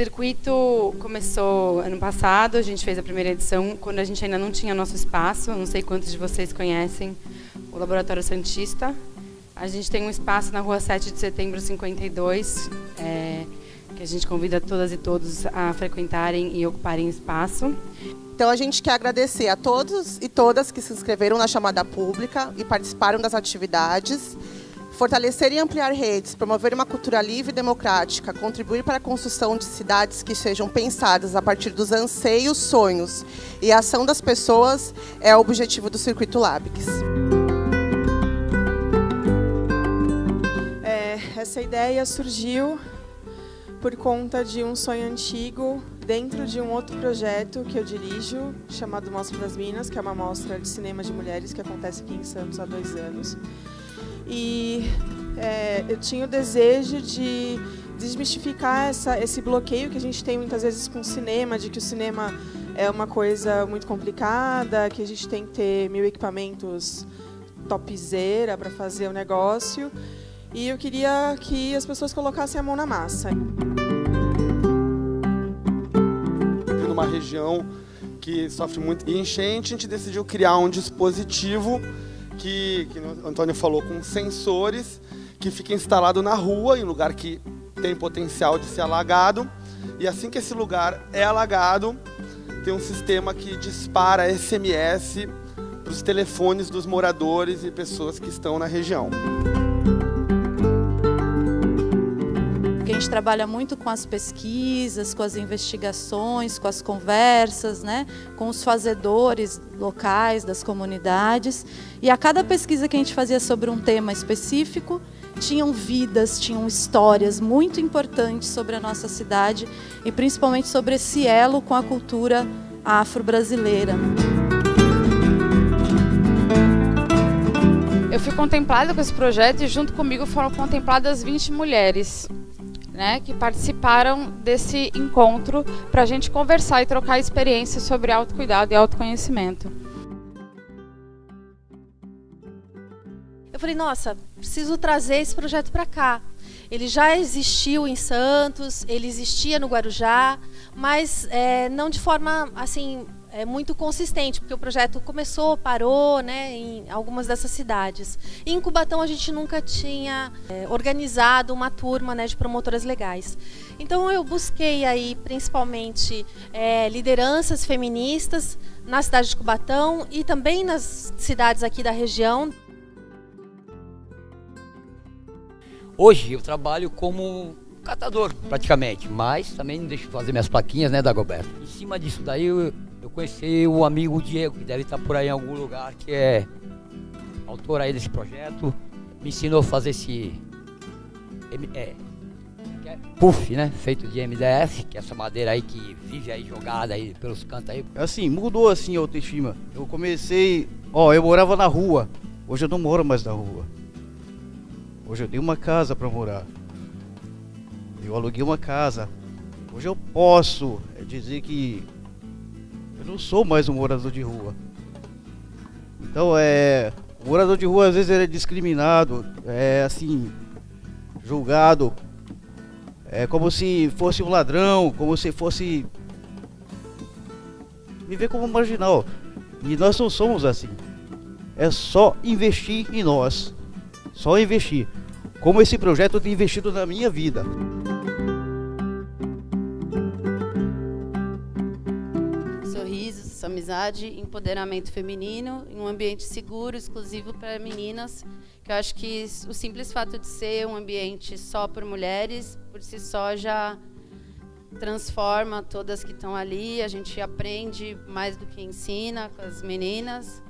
circuito começou ano passado, a gente fez a primeira edição, quando a gente ainda não tinha nosso espaço, não sei quantos de vocês conhecem o Laboratório Santista. A gente tem um espaço na rua 7 de setembro 52, é, que a gente convida todas e todos a frequentarem e ocuparem espaço. Então a gente quer agradecer a todos e todas que se inscreveram na chamada pública e participaram das atividades fortalecer e ampliar redes, promover uma cultura livre e democrática, contribuir para a construção de cidades que sejam pensadas a partir dos anseios, sonhos e a ação das pessoas é o objetivo do Circuito Labix. É, essa ideia surgiu por conta de um sonho antigo dentro de um outro projeto que eu dirijo, chamado Mostra das Minas, que é uma mostra de cinema de mulheres que acontece aqui em Santos há dois anos. E é, eu tinha o desejo de desmistificar essa, esse bloqueio que a gente tem muitas vezes com o cinema, de que o cinema é uma coisa muito complicada, que a gente tem que ter mil equipamentos topzera para fazer o negócio. E eu queria que as pessoas colocassem a mão na massa. Numa região que sofre muito enchente, a gente decidiu criar um dispositivo que, que o Antônio falou, com sensores que fica instalado na rua, em lugar que tem potencial de ser alagado. E assim que esse lugar é alagado, tem um sistema que dispara SMS para os telefones dos moradores e pessoas que estão na região. Gente trabalha muito com as pesquisas, com as investigações, com as conversas, né, com os fazedores locais das comunidades. E a cada pesquisa que a gente fazia sobre um tema específico, tinham vidas, tinham histórias muito importantes sobre a nossa cidade e principalmente sobre esse elo com a cultura afro-brasileira. Eu fui contemplada com esse projeto e junto comigo foram contempladas 20 mulheres né, que participaram desse encontro para a gente conversar e trocar experiências sobre autocuidado e autoconhecimento. Eu falei, nossa, preciso trazer esse projeto para cá. Ele já existiu em Santos, ele existia no Guarujá, mas é, não de forma assim é muito consistente, porque o projeto começou, parou, né, em algumas dessas cidades. Em Cubatão a gente nunca tinha é, organizado uma turma, né, de promotoras legais. Então eu busquei aí principalmente é, lideranças feministas na cidade de Cubatão e também nas cidades aqui da região. Hoje eu trabalho como catador, praticamente, mas também deixo fazer minhas plaquinhas, né, Dagoberto. Em cima disso daí eu eu conheci o amigo Diego, que deve estar por aí em algum lugar, que é autor aí desse projeto. Me ensinou a fazer esse é, é puff, né? Feito de MDF, que é essa madeira aí que vive aí jogada aí pelos cantos aí. Assim, mudou assim a autoestima. Eu comecei, ó, eu morava na rua. Hoje eu não moro mais na rua. Hoje eu tenho uma casa para morar. Eu aluguei uma casa. Hoje eu posso dizer que eu não sou mais um morador de rua. Então é. O morador de rua às vezes ele é discriminado, é assim, julgado. É como se fosse um ladrão, como se fosse. Me vê como marginal. E nós não somos assim. É só investir em nós. Só investir. Como esse projeto tem investido na minha vida. Amizade, empoderamento feminino, em um ambiente seguro, exclusivo para meninas, que eu acho que o simples fato de ser um ambiente só por mulheres, por si só já transforma todas que estão ali, a gente aprende mais do que ensina com as meninas.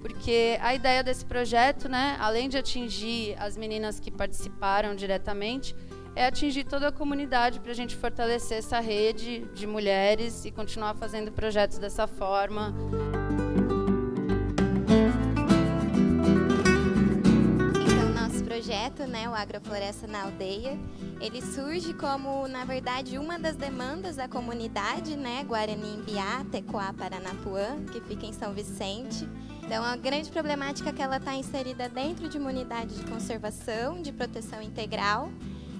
Porque a ideia desse projeto, né, além de atingir as meninas que participaram diretamente, é atingir toda a comunidade para a gente fortalecer essa rede de mulheres e continuar fazendo projetos dessa forma. Então, nosso projeto, né, o Agrofloresta na Aldeia, ele surge como, na verdade, uma das demandas da comunidade, né, Guarani Imbiá, Tecoá, Paranapuã, que fica em São Vicente. Então, a grande problemática é que ela está inserida dentro de uma unidade de conservação, de proteção integral,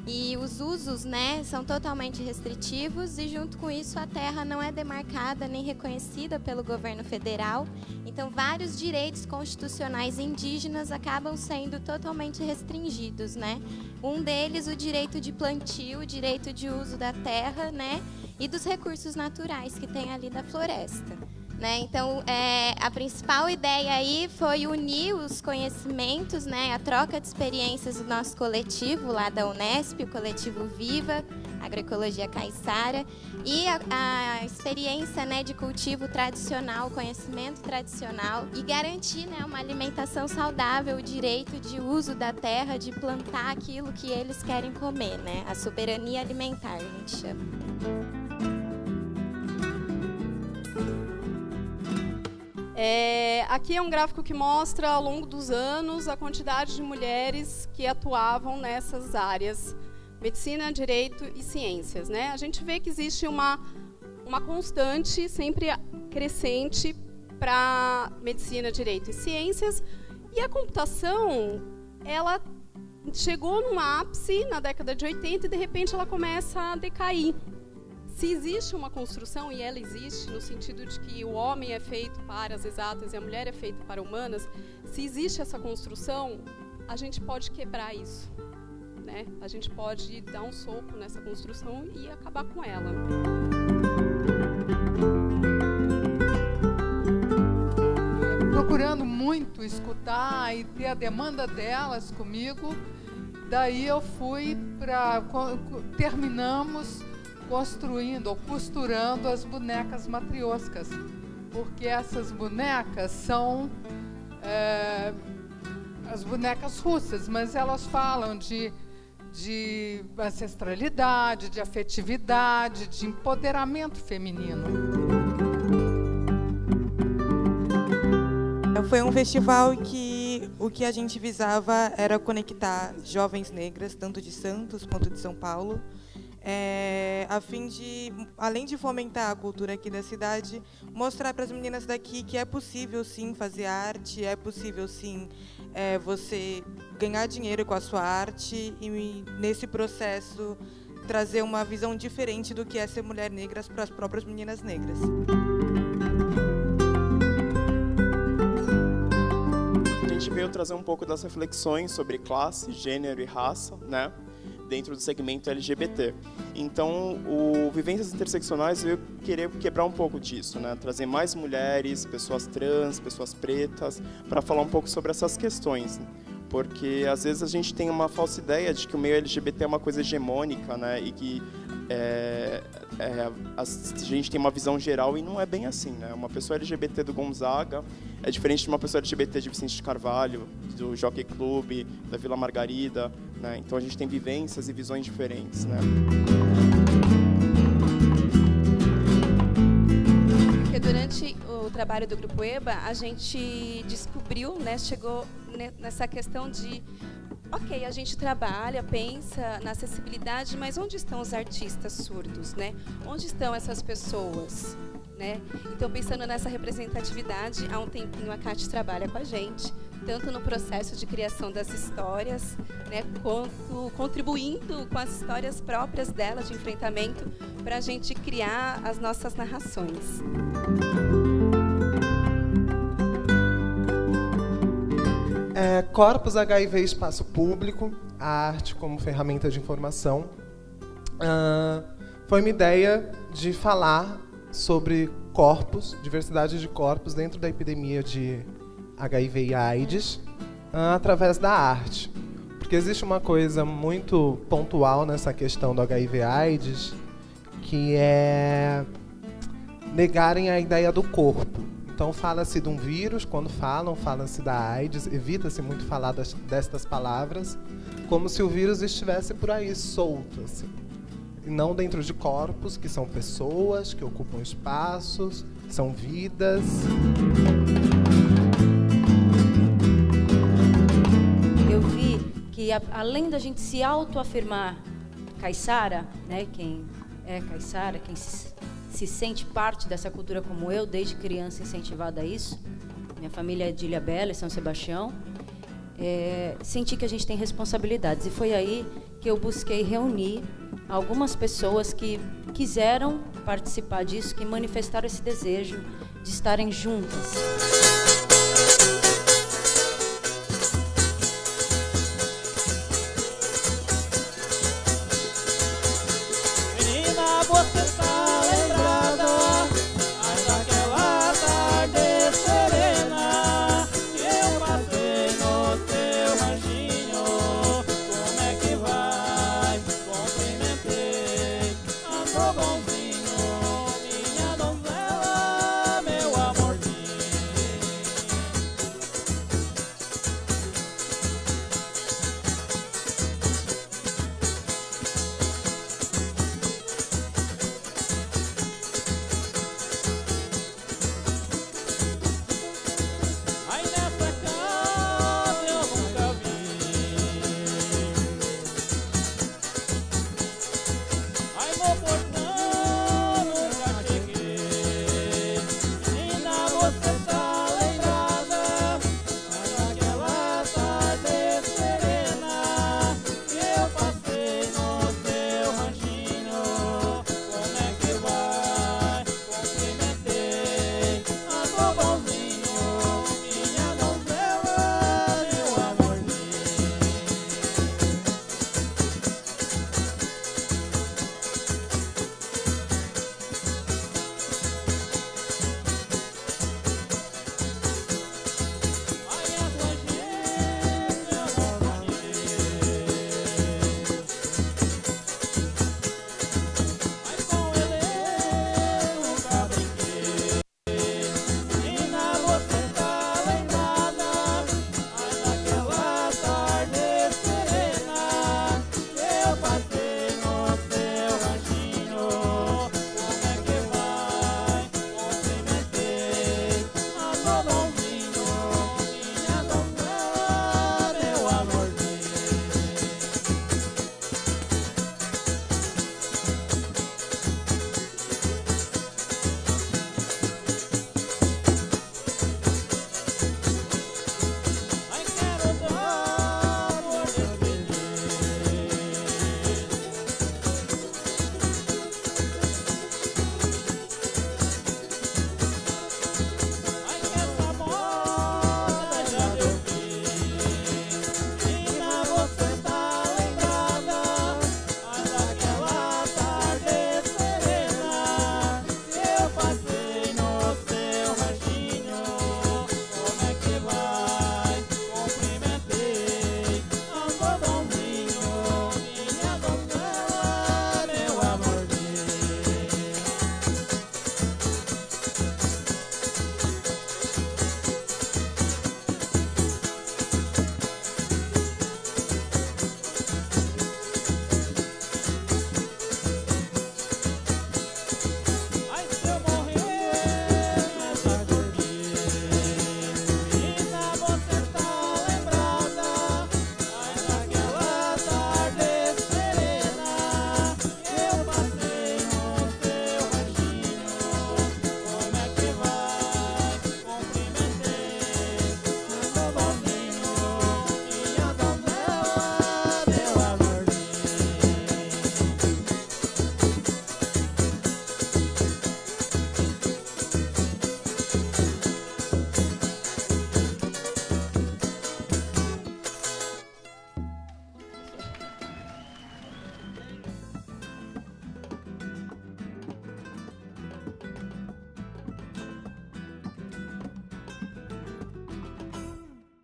E os usos, né, são totalmente restritivos e junto com isso a terra não é demarcada nem reconhecida pelo governo federal. Então vários direitos constitucionais indígenas acabam sendo totalmente restringidos, né? Um deles o direito de plantio, o direito de uso da terra, né, e dos recursos naturais que tem ali da floresta. Né? Então, é, a principal ideia aí foi unir os conhecimentos, né, a troca de experiências do nosso coletivo lá da Unesp, o coletivo Viva, Agroecologia Caiçara, e a, a, experiência né, de cultivo tradicional, conhecimento tradicional, e garantir né, uma alimentação saudável, o direito de uso da terra, de plantar aquilo que eles querem comer, né? a soberania alimentar, a gente chama. É, aqui é um gráfico que mostra, ao longo dos anos, a quantidade de mulheres que atuavam nessas áreas, medicina, direito e ciências. Né? A gente vê que existe uma, uma constante, sempre crescente, para medicina, direito e ciências, e a computação, ela chegou num ápice na década de 80 e, de repente, ela começa a decair se existe uma construção, e ela existe, no sentido de que o homem é feito para as exatas e a mulher é feita para humanas, se existe essa construção, a gente pode quebrar isso. Né? A gente pode dar um soco nessa construção e acabar com ela. Procurando muito escutar e ter a demanda delas comigo, daí eu fui para. Terminamos construindo ou costurando as bonecas matrioscas, porque essas bonecas são é, as bonecas russas, mas elas falam de, de ancestralidade, de afetividade, de empoderamento feminino. Foi um festival que o que a gente visava era conectar jovens negras, tanto de Santos quanto de São Paulo, é, a fim de, além de fomentar a cultura aqui da cidade, mostrar para as meninas daqui que é possível sim fazer arte, é possível sim é, você ganhar dinheiro com a sua arte e nesse processo trazer uma visão diferente do que é ser mulher negra para as próprias meninas negras. A gente veio trazer um pouco das reflexões sobre classe, gênero e raça, né? Dentro do segmento LGBT. Então, o Vivências Interseccionais eu querer quebrar um pouco disso, né? trazer mais mulheres, pessoas trans, pessoas pretas, para falar um pouco sobre essas questões. Porque às vezes a gente tem uma falsa ideia de que o meio LGBT é uma coisa hegemônica, né? E que é, é, a gente tem uma visão geral e não é bem assim, né? Uma pessoa LGBT do Gonzaga é diferente de uma pessoa LGBT de Vicente de Carvalho, do Jockey Club, da Vila Margarida, né? Então a gente tem vivências e visões diferentes, né? Porque durante o trabalho do Grupo EBA, a gente descobriu, né, chegou nessa questão de ok, a gente trabalha, pensa na acessibilidade, mas onde estão os artistas surdos, né? Onde estão essas pessoas, né? Então, pensando nessa representatividade, há um tempinho a Cate trabalha com a gente, tanto no processo de criação das histórias, né, quanto contribuindo com as histórias próprias dela de enfrentamento para a gente criar as nossas narrações. É, Corpus HIV Espaço Público, a arte como ferramenta de informação. Uh, foi uma ideia de falar sobre corpos, diversidade de corpos dentro da epidemia de HIV e AIDS, uh, através da arte. Porque existe uma coisa muito pontual nessa questão do HIV AIDS, que é negarem a ideia do corpo. Então fala-se de um vírus, quando falam, fala-se da AIDS, evita-se muito falar das, destas palavras, como se o vírus estivesse por aí solto, assim. E não dentro de corpos, que são pessoas, que ocupam espaços, são vidas. Que a, além da gente se autoafirmar caiçara, né, quem é caiçara, quem se se sente parte dessa cultura como eu, desde criança incentivada a isso. Minha família é de Ilha Bela, São Sebastião. É, senti que a gente tem responsabilidades. E foi aí porque eu busquei reunir algumas pessoas que quiseram participar disso, que manifestaram esse desejo de estarem juntas.